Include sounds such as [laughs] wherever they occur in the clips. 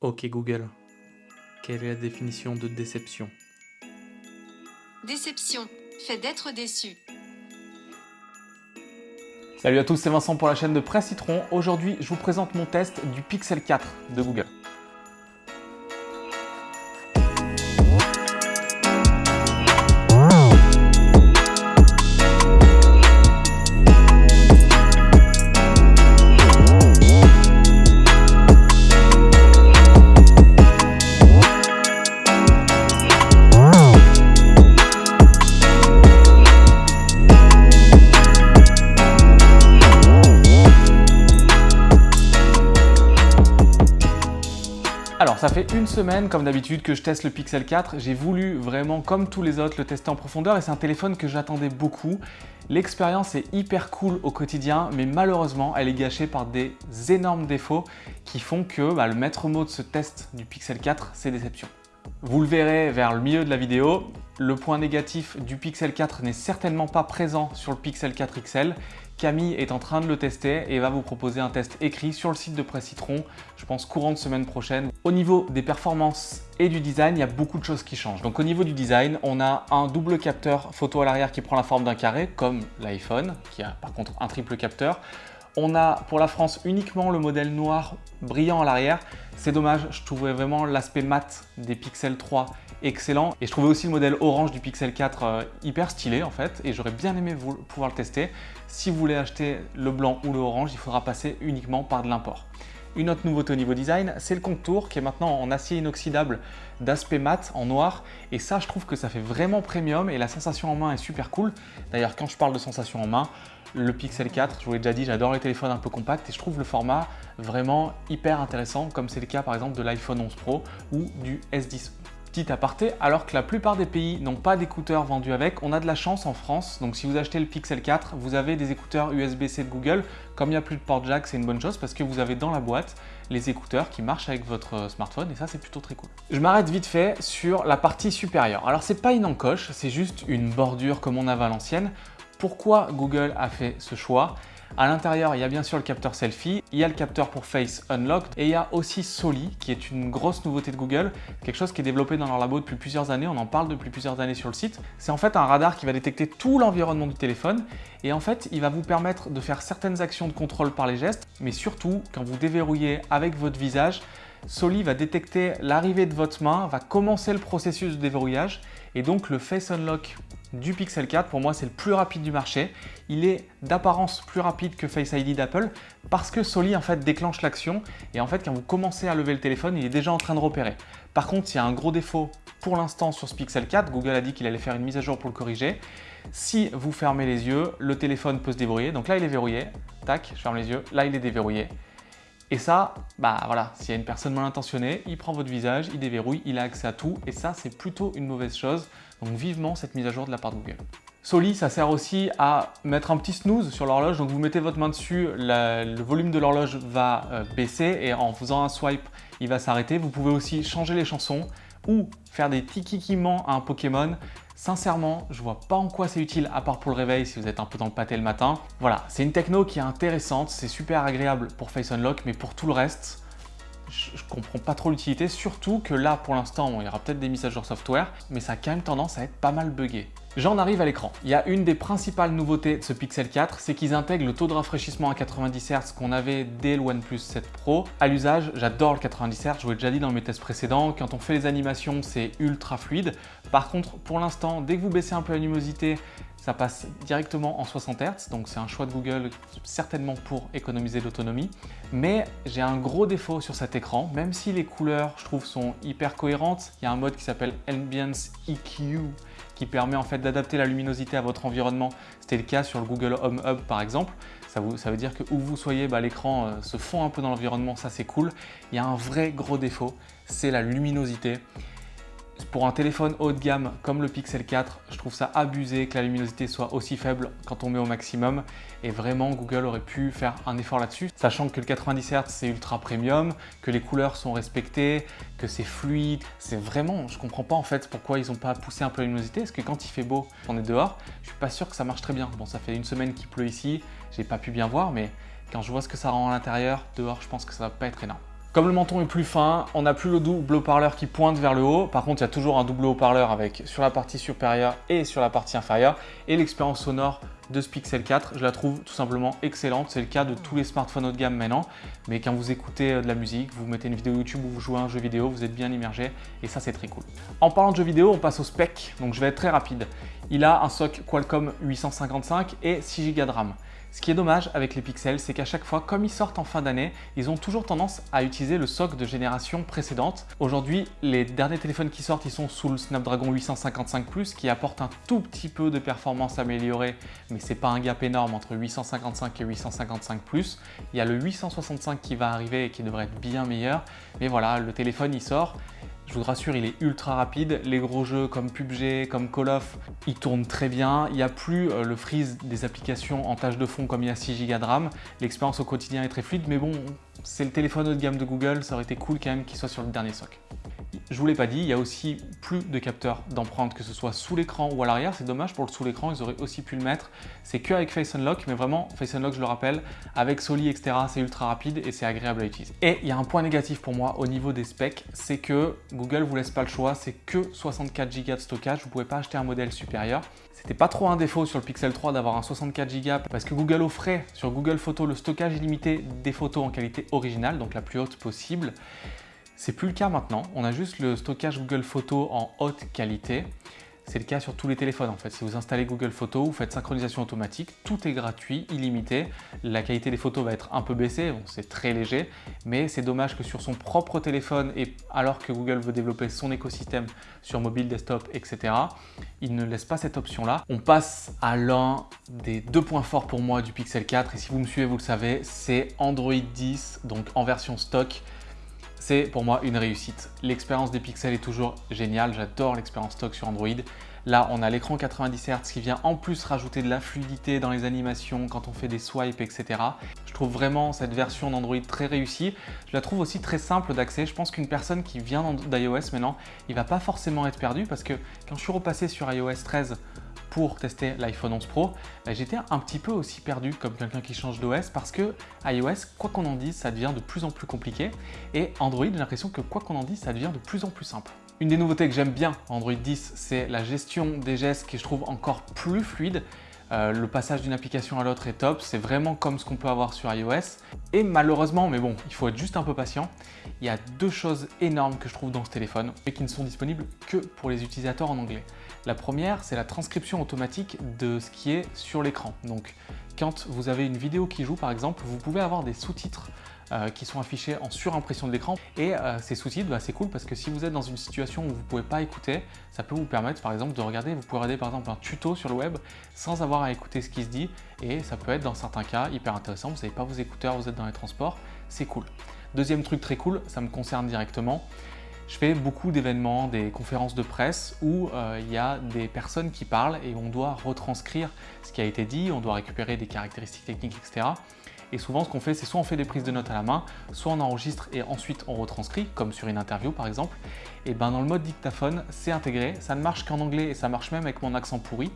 Ok Google, quelle est la définition de déception? Déception, fait d'être déçu. Salut à tous, c'est Vincent pour la chaîne de Presse Citron. Aujourd'hui, je vous présente mon test du Pixel 4 de Google. Une semaine comme d'habitude que je teste le Pixel 4, j'ai voulu vraiment comme tous les autres le tester en profondeur et c'est un téléphone que j'attendais beaucoup. L'expérience est hyper cool au quotidien mais malheureusement elle est gâchée par des énormes défauts qui font que bah, le maître mot de ce test du Pixel 4 c'est déception. Vous le verrez vers le milieu de la vidéo, le point négatif du Pixel 4 n'est certainement pas présent sur le Pixel 4 XL. Camille est en train de le tester et va vous proposer un test écrit sur le site de Presse Citron, je pense courant de semaine prochaine. Au niveau des performances et du design, il y a beaucoup de choses qui changent. Donc au niveau du design, on a un double capteur photo à l'arrière qui prend la forme d'un carré, comme l'iPhone, qui a par contre un triple capteur. On a pour la France uniquement le modèle noir brillant à l'arrière. C'est dommage, je trouvais vraiment l'aspect mat des Pixel 3 excellent. Et je trouvais aussi le modèle orange du Pixel 4 euh, hyper stylé en fait. Et j'aurais bien aimé pouvoir le tester. Si vous voulez acheter le blanc ou le orange, il faudra passer uniquement par de l'import. Une autre nouveauté au niveau design, c'est le contour qui est maintenant en acier inoxydable d'aspect mat en noir. Et ça, je trouve que ça fait vraiment premium et la sensation en main est super cool. D'ailleurs, quand je parle de sensation en main, le Pixel 4, je vous l'ai déjà dit, j'adore les téléphones un peu compacts et je trouve le format vraiment hyper intéressant comme c'est le cas par exemple de l'iPhone 11 Pro ou du S10 Petit aparté, alors que la plupart des pays n'ont pas d'écouteurs vendus avec, on a de la chance en France. Donc si vous achetez le Pixel 4, vous avez des écouteurs USB-C de Google. Comme il n'y a plus de port jack, c'est une bonne chose parce que vous avez dans la boîte les écouteurs qui marchent avec votre euh, smartphone et ça c'est plutôt très cool. Je m'arrête vite fait sur la partie supérieure. Alors c'est pas une encoche, c'est juste une bordure comme on avait à l'ancienne. Pourquoi Google a fait ce choix? À l'intérieur, il y a bien sûr le capteur selfie, il y a le capteur pour Face Unlocked et il y a aussi Soli qui est une grosse nouveauté de Google, quelque chose qui est développé dans leur labo depuis plusieurs années, on en parle depuis plusieurs années sur le site. C'est en fait un radar qui va détecter tout l'environnement du téléphone et en fait, il va vous permettre de faire certaines actions de contrôle par les gestes, mais surtout quand vous déverrouillez avec votre visage, Soli va détecter l'arrivée de votre main, va commencer le processus de déverrouillage et donc le Face Unlock du Pixel 4, pour moi, c'est le plus rapide du marché. Il est d'apparence plus rapide que Face ID d'Apple parce que Soli en fait déclenche l'action et en fait quand vous commencez à lever le téléphone, il est déjà en train de repérer. Par contre, il y a un gros défaut pour l'instant sur ce Pixel 4. Google a dit qu'il allait faire une mise à jour pour le corriger. Si vous fermez les yeux, le téléphone peut se déverrouiller. Donc là, il est verrouillé. Tac, je ferme les yeux. Là, il est déverrouillé. Et ça, bah voilà, s'il y a une personne mal intentionnée, il prend votre visage, il déverrouille, il a accès à tout et ça, c'est plutôt une mauvaise chose. Donc vivement cette mise à jour de la part de Google. Soli, ça sert aussi à mettre un petit snooze sur l'horloge. Donc vous mettez votre main dessus, le volume de l'horloge va euh, baisser et en faisant un swipe, il va s'arrêter. Vous pouvez aussi changer les chansons ou faire des tikikiments à un Pokémon. Sincèrement, je vois pas en quoi c'est utile à part pour le réveil si vous êtes un peu dans le pâté le matin. Voilà, c'est une techno qui est intéressante, c'est super agréable pour Face Unlock, mais pour tout le reste, je, comprends pas trop l'utilité, surtout que là, pour l'instant, il y aura peut-être des mises à jour software, mais ça a quand même tendance à être pas mal buggé. J'en arrive à l'écran. Il y a une des principales nouveautés de ce Pixel 4, c'est qu'ils intègrent le taux de rafraîchissement à 90 Hz qu'on avait dès le OnePlus 7 Pro. À l'usage, j'adore le 90 Hz, je vous l'ai déjà dit dans mes tests précédents, quand on fait les animations, c'est ultra fluide. Par contre, pour l'instant, dès que vous baissez un peu la luminosité, ça passe directement en 60 Hz, donc c'est un choix de Google certainement pour économiser l'autonomie. Mais j'ai un gros défaut sur cet écran, même si les couleurs, je trouve, sont hyper cohérentes. Il y a un mode qui s'appelle Ambience EQ qui permet en fait d'adapter la luminosité à votre environnement. C'était le cas sur le Google Home Hub par exemple. Ça, veut dire que où vous soyez, bah, l'écran euh, se fond un peu dans l'environnement, ça c'est cool. Il y a un vrai gros défaut, c'est la luminosité. Pour un téléphone haut de gamme comme le Pixel 4, je trouve ça abusé que la luminosité soit aussi faible quand on met au maximum. Et vraiment, Google aurait pu faire un effort là-dessus, sachant que le 90 Hz c'est ultra premium, que les couleurs sont respectées, que c'est fluide. C'est vraiment, je comprends pas en fait pourquoi ils n'ont pas poussé un peu la luminosité, parce que quand il fait beau, on est dehors, je suis pas sûr que ça marche très bien. Bon, ça fait une semaine qu'il pleut ici, j'ai pas pu bien voir, mais quand je vois ce que ça rend à l'intérieur, dehors, je pense que ça va pas être énorme. Comme le menton est plus fin, on n'a plus le double haut-parleur qui pointe vers le haut. Par contre, il y a toujours un double haut-parleur avec sur la partie supérieure et sur la partie inférieure. Et l'expérience sonore de ce Pixel 4, je la trouve tout simplement excellente. C'est le cas de tous les smartphones haut de gamme maintenant. Mais quand vous écoutez euh, de la musique, vous mettez une vidéo YouTube ou vous jouez à un jeu vidéo, vous êtes bien immergé et ça c'est très cool. En parlant de jeux vidéo, on passe au spec. Donc je vais être très rapide. Il a un SoC Qualcomm 855 et 6 Go de RAM. Ce qui est dommage avec les pixels, c'est qu'à chaque fois, comme ils sortent en fin d'année, ils ont toujours tendance à utiliser le SoC de génération précédente. Aujourd'hui, les derniers téléphones qui sortent, ils sont sous le Snapdragon 855 Plus qui apporte un tout petit peu de performance améliorée, mais c'est pas un gap énorme entre 855 et 855 Plus. Il y a le 865 qui va arriver et qui devrait être bien meilleur, mais voilà, le téléphone il sort je vous rassure, il est ultra rapide. Les gros jeux comme PUBG, comme Call of, ils tournent très bien. Il n'y a plus euh, le freeze des applications en tâche de fond comme il y a 6 Go de RAM. L'expérience au quotidien est très fluide, mais bon, c'est le téléphone haut de gamme de Google, ça aurait été cool quand même qu'il soit sur le dernier SoC. Je vous l'ai pas dit, il y a aussi plus de capteurs d'empreinte, que ce soit sous l'écran ou à l'arrière. C'est dommage pour le sous l'écran, ils auraient aussi pu le mettre. C'est que avec Face Unlock, mais vraiment, Face Unlock, je le rappelle, avec Soli, etc., c'est ultra rapide et c'est agréable à utiliser. Et il y a un point négatif pour moi au niveau des specs, c'est que Google vous laisse pas le choix, c'est que 64 Go de stockage, vous pouvez pas acheter un modèle supérieur. C'était pas trop un défaut sur le Pixel 3 d'avoir un 64 Go parce que Google offrait sur Google Photos le stockage illimité des photos en qualité originale, donc la plus haute possible. C'est plus le cas maintenant, on a juste le stockage Google Photos en haute qualité. C'est le cas sur tous les téléphones en fait. Si vous installez Google Photos, vous faites synchronisation automatique, tout est gratuit, illimité. La qualité des photos va être un peu baissée, bon, c'est très léger, mais c'est dommage que sur son propre téléphone, et alors que Google veut développer son écosystème sur mobile, desktop, etc., il ne laisse pas cette option-là. On passe à l'un des deux points forts pour moi du Pixel 4, et si vous me suivez, vous le savez, c'est Android 10, donc en version stock c'est pour moi une réussite. L'expérience des pixels est toujours géniale, j'adore l'expérience stock sur Android. Là, on a l'écran 90 Hz qui vient en plus rajouter de la fluidité dans les animations quand on fait des swipes, etc. Je trouve vraiment cette version d'Android très réussie. Je la trouve aussi très simple d'accès. Je pense qu'une personne qui vient d'iOS maintenant, il va pas forcément être perdu parce que quand je suis repassé sur iOS 13 pour tester l'iPhone 11 Pro, bah, j'étais un petit peu aussi perdu comme quelqu'un qui change d'OS parce que iOS, quoi qu'on en dise, ça devient de plus en plus compliqué et Android, j'ai l'impression que quoi qu'on en dise, ça devient de plus en plus simple. Une des nouveautés que j'aime bien en Android 10, c'est la gestion des gestes qui je trouve encore plus fluide. Euh, le passage d'une application à l'autre est top, c'est vraiment comme ce qu'on peut avoir sur iOS. Et malheureusement, mais bon, il faut être juste un peu patient, il y a deux choses énormes que je trouve dans ce téléphone et qui ne sont disponibles que pour les utilisateurs en anglais. La première, c'est la transcription automatique de ce qui est sur l'écran. Donc, quand vous avez une vidéo qui joue, par exemple, vous pouvez avoir des sous-titres qui sont affichés en surimpression de l'écran. Et euh, ces sous-titres, bah, c'est cool parce que si vous êtes dans une situation où vous ne pouvez pas écouter, ça peut vous permettre par exemple de regarder, vous pouvez regarder par exemple un tuto sur le web sans avoir à écouter ce qui se dit et ça peut être dans certains cas hyper intéressant, vous n'avez pas vos écouteurs, vous êtes dans les transports, c'est cool. Deuxième truc très cool, ça me concerne directement, je fais beaucoup d'événements, des conférences de presse où euh, il y a des personnes qui parlent et on doit retranscrire ce qui a été dit, on doit récupérer des caractéristiques techniques, etc. Et souvent, ce qu'on fait, c'est soit on fait des prises de notes à la main, soit on enregistre et ensuite on retranscrit, comme sur une interview par exemple. Et ben dans le mode dictaphone, c'est intégré, ça ne marche qu'en anglais et ça marche même avec mon accent pourri.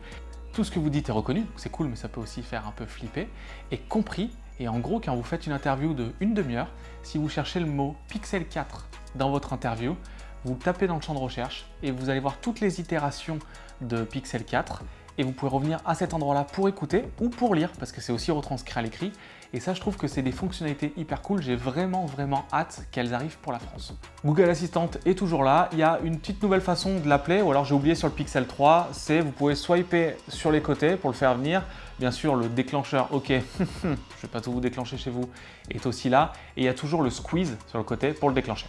Tout ce que vous dites est reconnu, c'est cool, mais ça peut aussi faire un peu flipper, et compris. Et en gros, quand vous faites une interview de une demi-heure, si vous cherchez le mot Pixel 4 dans votre interview, vous tapez dans le champ de recherche et vous allez voir toutes les itérations de Pixel 4 et vous pouvez revenir à cet endroit-là pour écouter ou pour lire parce que c'est aussi retranscrit à l'écrit et ça je trouve que c'est des fonctionnalités hyper cool, j'ai vraiment vraiment hâte qu'elles arrivent pour la France. Google Assistant est toujours là, il y a une petite nouvelle façon de l'appeler ou alors j'ai oublié sur le Pixel 3, c'est vous pouvez swiper sur les côtés pour le faire venir Bien sûr, le déclencheur, ok, [laughs] je ne vais pas tout vous déclencher chez vous, est aussi là. Et il y a toujours le squeeze sur le côté pour le déclencher.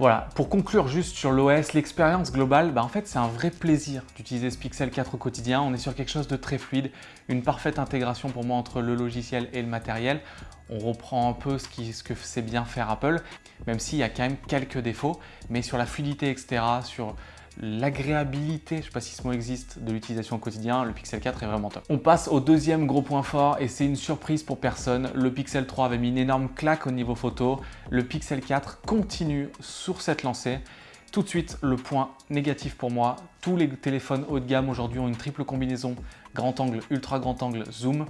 Voilà, pour conclure juste sur l'OS, l'expérience globale, bah en fait c'est un vrai plaisir d'utiliser ce Pixel 4 au quotidien. On est sur quelque chose de très fluide, une parfaite intégration pour moi entre le logiciel et le matériel. On reprend un peu ce, ce que sait bien faire Apple, même s'il y a quand même quelques défauts, mais sur la fluidité, etc., sur l'agréabilité, je ne sais pas si ce mot existe, de l'utilisation au quotidien, le Pixel 4 est vraiment top. On passe au deuxième gros point fort et c'est une surprise pour personne. Le Pixel 3 avait mis une énorme claque au niveau photo. Le Pixel 4 continue sur cette lancée. Tout de suite, le point négatif pour moi, tous les téléphones haut de gamme aujourd'hui ont une triple combinaison grand angle, ultra grand angle, zoom.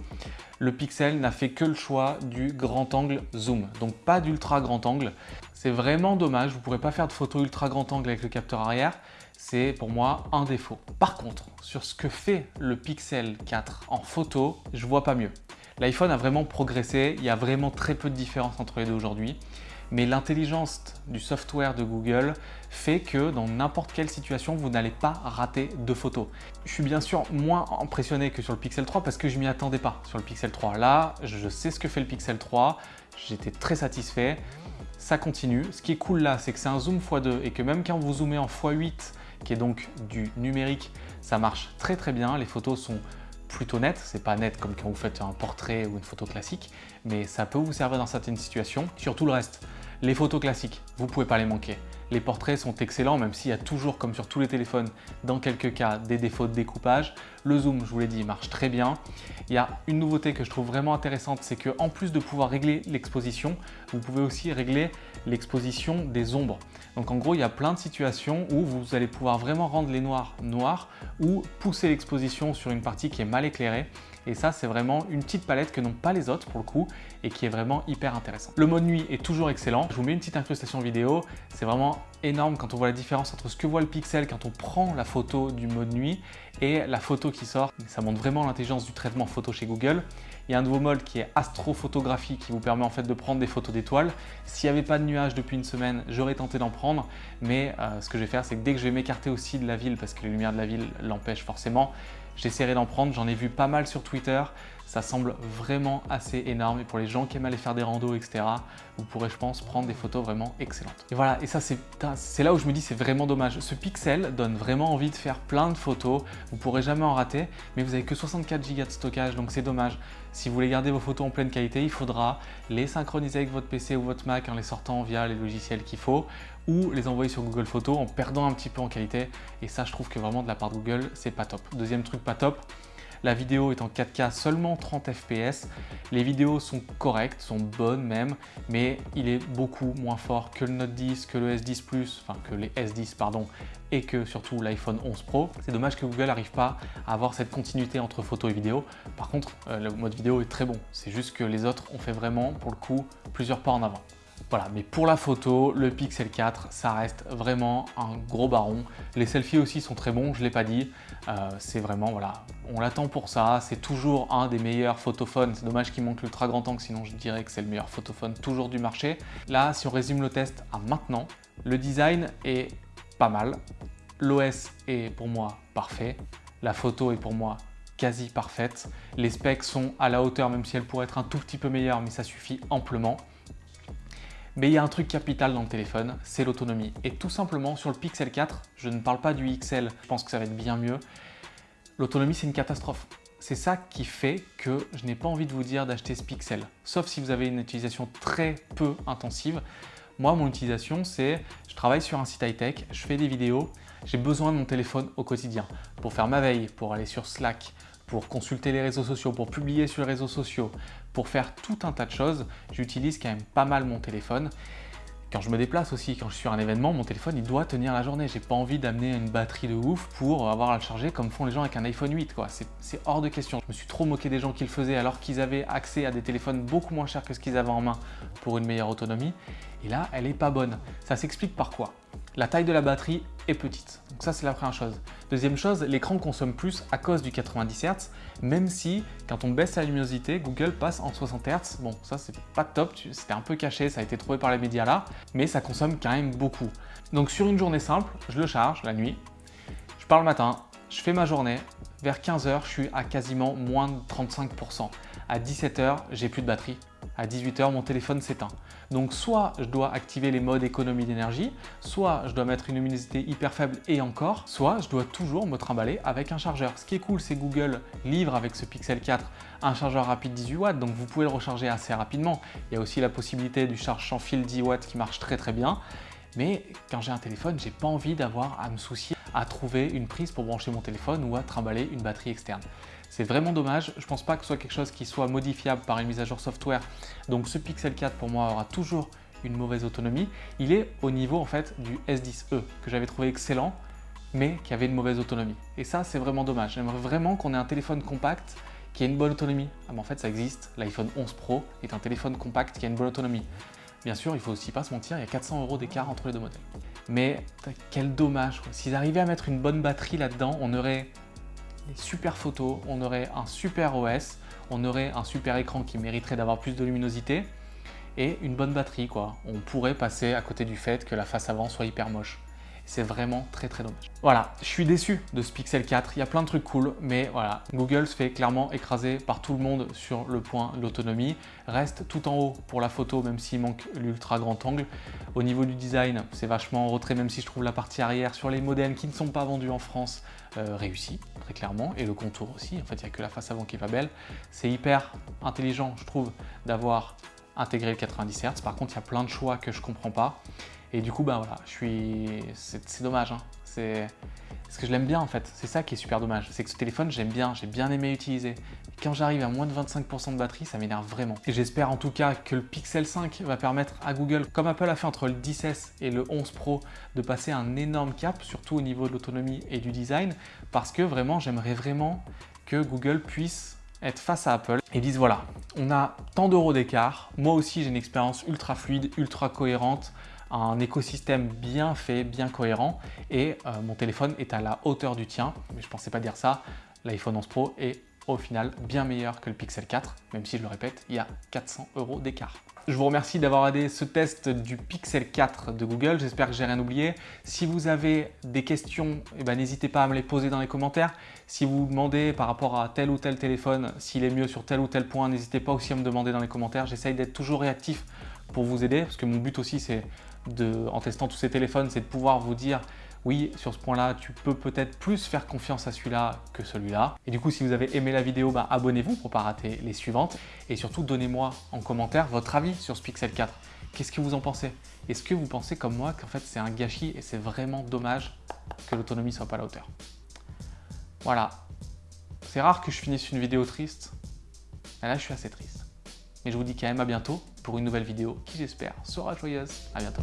Le Pixel n'a fait que le choix du grand angle zoom, donc pas d'ultra grand angle. C'est vraiment dommage, vous ne pourrez pas faire de photo ultra grand angle avec le capteur arrière, c'est pour moi un défaut. Par contre, sur ce que fait le Pixel 4 en photo, je vois pas mieux. L'iPhone a vraiment progressé, il y a vraiment très peu de différence entre les deux aujourd'hui mais l'intelligence du software de Google fait que dans n'importe quelle situation, vous n'allez pas rater de photos. Je suis bien sûr moins impressionné que sur le Pixel 3 parce que je m'y attendais pas sur le Pixel 3. Là, je sais ce que fait le Pixel 3, j'étais très satisfait, ça continue. Ce qui est cool là, c'est que c'est un zoom x2 et que même quand vous zoomez en x8, qui est donc du numérique, ça marche très très bien, les photos sont plutôt net, c'est pas net comme quand vous faites un portrait ou une photo classique, mais ça peut vous servir dans certaines situations. Sur tout le reste, les photos classiques, vous pouvez pas les manquer. Les portraits sont excellents, même s'il y a toujours, comme sur tous les téléphones, dans quelques cas, des défauts de découpage. Le zoom, je vous l'ai dit, marche très bien. Il y a une nouveauté que je trouve vraiment intéressante, c'est qu'en plus de pouvoir régler l'exposition, vous pouvez aussi régler l'exposition des ombres. Donc en gros, il y a plein de situations où vous allez pouvoir vraiment rendre les noirs noirs ou pousser l'exposition sur une partie qui est mal éclairée. Et ça, c'est vraiment une petite palette que n'ont pas les autres pour le coup et qui est vraiment hyper intéressant. Le mode nuit est toujours excellent. Je vous mets une petite incrustation vidéo. C'est vraiment énorme quand on voit la différence entre ce que voit le pixel quand on prend la photo du mode nuit et la photo qui sort. Ça montre vraiment l'intelligence du traitement photo chez Google. Il y a un nouveau mode qui est astrophotographie qui vous permet en fait de prendre des photos d'étoiles. S'il n'y avait pas de nuages depuis une semaine, j'aurais tenté d'en prendre, mais euh, ce que je vais faire, c'est que dès que je vais m'écarter aussi de la ville, parce que les lumières de la ville l'empêchent forcément, J'essaierai d'en prendre, j'en ai vu pas mal sur Twitter, ça semble vraiment assez énorme et pour les gens qui aiment aller faire des randos, etc., vous pourrez, je pense, prendre des photos vraiment excellentes. Et voilà, et ça, c'est là où je me dis c'est vraiment dommage. Ce Pixel donne vraiment envie de faire plein de photos, vous pourrez jamais en rater, mais vous avez que 64 Go de stockage, donc c'est dommage. Si vous voulez garder vos photos en pleine qualité, il faudra les synchroniser avec votre PC ou votre Mac en les sortant via les logiciels qu'il faut, ou les envoyer sur Google Photos en perdant un petit peu en qualité. Et ça, je trouve que vraiment de la part de Google, c'est pas top. Deuxième truc pas top, la vidéo est en 4K seulement 30 fps. Les vidéos sont correctes, sont bonnes même, mais il est beaucoup moins fort que le Note 10, que le S10 Plus, enfin que les S10 pardon, et que surtout l'iPhone 11 Pro. C'est dommage que Google n'arrive pas à avoir cette continuité entre photo et vidéo. Par contre, euh, le mode vidéo est très bon. C'est juste que les autres ont fait vraiment, pour le coup, plusieurs pas en avant. Voilà, mais pour la photo, le Pixel 4, ça reste vraiment un gros baron. Les selfies aussi sont très bons, je ne l'ai pas dit. Euh, c'est vraiment, voilà, on l'attend pour ça. C'est toujours un des meilleurs photophones. C'est dommage qu'il manque l'ultra grand angle, sinon je dirais que c'est le meilleur photophone toujours du marché. Là, si on résume le test à maintenant, le design est pas mal. L'OS est pour moi parfait. La photo est pour moi quasi parfaite. Les specs sont à la hauteur, même si elles pourraient être un tout petit peu meilleures, mais ça suffit amplement. Mais il y a un truc capital dans le téléphone, c'est l'autonomie. Et tout simplement, sur le Pixel 4, je ne parle pas du XL, je pense que ça va être bien mieux, l'autonomie c'est une catastrophe. C'est ça qui fait que je n'ai pas envie de vous dire d'acheter ce Pixel. Sauf si vous avez une utilisation très peu intensive. Moi, mon utilisation, c'est je travaille sur un site high-tech, je fais des vidéos, j'ai besoin de mon téléphone au quotidien pour faire ma veille, pour aller sur Slack, pour consulter les réseaux sociaux, pour publier sur les réseaux sociaux, pour faire tout un tas de choses, j'utilise quand même pas mal mon téléphone. Quand je me déplace aussi, quand je suis à un événement, mon téléphone il doit tenir la journée. J'ai pas envie d'amener une batterie de ouf pour avoir à le charger comme font les gens avec un iPhone 8. C'est hors de question. Je me suis trop moqué des gens qui le faisaient alors qu'ils avaient accès à des téléphones beaucoup moins chers que ce qu'ils avaient en main pour une meilleure autonomie. Et là, elle est pas bonne. Ça s'explique par quoi? La taille de la batterie est petite. Donc ça, c'est la première chose. Deuxième chose, l'écran consomme plus à cause du 90 Hz, même si quand on baisse la luminosité, Google passe en 60 Hz. Bon, ça c'est pas top, c'était un peu caché, ça a été trouvé par les médias là, mais ça consomme quand même beaucoup. Donc sur une journée simple, je le charge la nuit, je pars le matin, je fais ma journée, vers 15h, je suis à quasiment moins de 35%. À 17h, j'ai plus de batterie, à 18h, mon téléphone s'éteint. Donc soit je dois activer les modes économie d'énergie, soit je dois mettre une luminosité hyper faible et encore, soit je dois toujours me trimballer avec un chargeur. Ce qui est cool, c'est Google livre avec ce Pixel 4 un chargeur rapide 18 watts, donc vous pouvez le recharger assez rapidement. Il y a aussi la possibilité du charge sans fil 10 watts qui marche très très bien. Mais quand j'ai un téléphone, j'ai pas envie d'avoir à me soucier à trouver une prise pour brancher mon téléphone ou à trimballer une batterie externe. C'est vraiment dommage, je pense pas que ce soit quelque chose qui soit modifiable par une mise à jour software. Donc ce Pixel 4 pour moi aura toujours une mauvaise autonomie. Il est au niveau en fait du S10e que j'avais trouvé excellent mais qui avait une mauvaise autonomie. Et ça, c'est vraiment dommage. J'aimerais vraiment qu'on ait un téléphone compact qui ait une bonne autonomie. Ah, en fait, ça existe. L'iPhone 11 Pro est un téléphone compact qui a une bonne autonomie. Bien sûr, il faut aussi pas se mentir, il y a 400 euros d'écart entre les deux modèles. Mais quel dommage, s'ils arrivaient à mettre une bonne batterie là-dedans, on aurait super photos, on aurait un super OS, on aurait un super écran qui mériterait d'avoir plus de luminosité et une bonne batterie quoi. On pourrait passer à côté du fait que la face avant soit hyper moche. C'est vraiment très très dommage. Voilà, je suis déçu de ce Pixel 4. Il y a plein de trucs cool, mais voilà, Google se fait clairement écraser par tout le monde sur le point de l'autonomie. Reste tout en haut pour la photo, même s'il manque l'ultra grand angle. Au niveau du design, c'est vachement en retrait, même si je trouve la partie arrière sur les modèles qui ne sont pas vendus en France euh, réussi, très clairement, et le contour aussi. En fait, il n'y a que la face avant qui est pas belle. C'est hyper intelligent, je trouve, d'avoir intégré le 90 Hz. Par contre, il y a plein de choix que je comprends pas. Et du coup, ben voilà, je suis... c'est dommage. Hein. C'est parce que je l'aime bien en fait. C'est ça qui est super dommage. C'est que ce téléphone, j'aime bien, j'ai bien aimé utiliser. quand j'arrive à moins de 25% de batterie, ça m'énerve vraiment. Et j'espère en tout cas que le Pixel 5 va permettre à Google, comme Apple a fait entre le 10S et le 11 Pro, de passer un énorme cap, surtout au niveau de l'autonomie et du design, parce que vraiment, j'aimerais vraiment que Google puisse être face à Apple et disent voilà, on a tant d'euros d'écart, moi aussi j'ai une expérience ultra fluide, ultra cohérente, un écosystème bien fait, bien cohérent et euh, mon téléphone est à la hauteur du tien, mais je pensais pas dire ça, l'iPhone 11 Pro est au final bien meilleur que le Pixel 4, même si je le répète, il y a 400 euros d'écart. Je vous remercie d'avoir aidé ce test du Pixel 4 de Google. J'espère que j'ai rien oublié. Si vous avez des questions, eh ben, n'hésitez pas à me les poser dans les commentaires. Si vous vous demandez par rapport à tel ou tel téléphone, s'il est mieux sur tel ou tel point, n'hésitez pas aussi à me demander dans les commentaires. J'essaye d'être toujours réactif pour vous aider, parce que mon but aussi, c'est en testant tous ces téléphones, c'est de pouvoir vous dire oui, sur ce point-là, tu peux peut-être plus faire confiance à celui-là que celui-là. Et du coup, si vous avez aimé la vidéo, bah, abonnez-vous pour ne pas rater les suivantes. Et surtout, donnez-moi en commentaire votre avis sur ce Pixel 4. Qu'est-ce que vous en pensez? Est-ce que vous pensez comme moi qu'en fait c'est un gâchis et c'est vraiment dommage que l'autonomie soit pas à la hauteur? Voilà. C'est rare que je finisse une vidéo triste. Là, je suis assez triste. Mais je vous dis quand même à bientôt pour une nouvelle vidéo qui, j'espère, sera joyeuse. À bientôt.